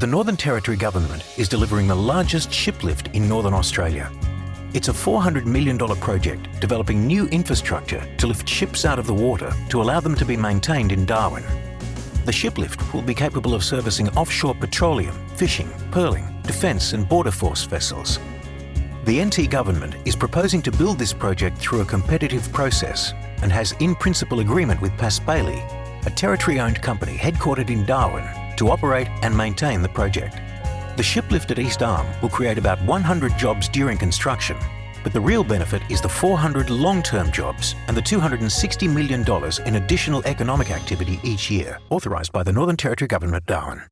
The Northern Territory Government is delivering the largest shiplift in Northern Australia. It's a $400 million project developing new infrastructure to lift ships out of the water to allow them to be maintained in Darwin. The shiplift will be capable of servicing offshore petroleum, fishing, pearling, defence and border force vessels. The NT Government is proposing to build this project through a competitive process and has in principle agreement with Paspaley, a Territory-owned company headquartered in Darwin, to operate and maintain the project. The shiplift at East Arm will create about 100 jobs during construction, but the real benefit is the 400 long-term jobs and the $260 million in additional economic activity each year, authorised by the Northern Territory Government, Darwin.